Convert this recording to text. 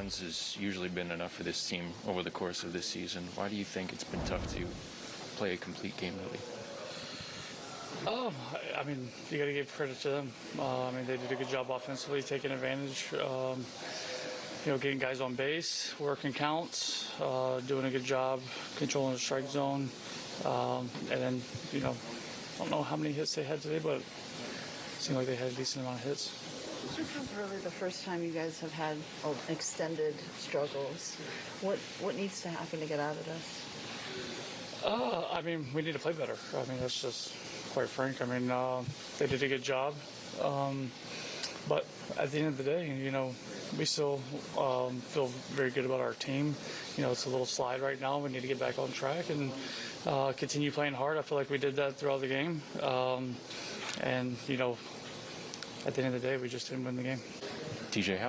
runs has usually been enough for this team over the course of this season. Why do you think it's been tough to play a complete game lately? I- I mean, you got to give credit to them. Uh, I mean, they did a good job offensively, taking advantage. Um, you know, getting guys on base, working counts, uh, doing a good job controlling the strike zone, um, and then you know, I don't know how many hits they had today, but it seemed like they had a decent amount of hits. This is really the first time you guys have had oh, extended struggles. What what needs to happen to get out of this? Uh, I mean, we need to play better. I mean, that's just quite frank. I mean, uh, they did a good job, um, but at the end of the day, you know, we still um, feel very good about our team. You know, it's a little slide right now. We need to get back on track and uh, continue playing hard. I feel like we did that throughout the game, um, and you know, at the end of the day, we just didn't win the game. TJ, how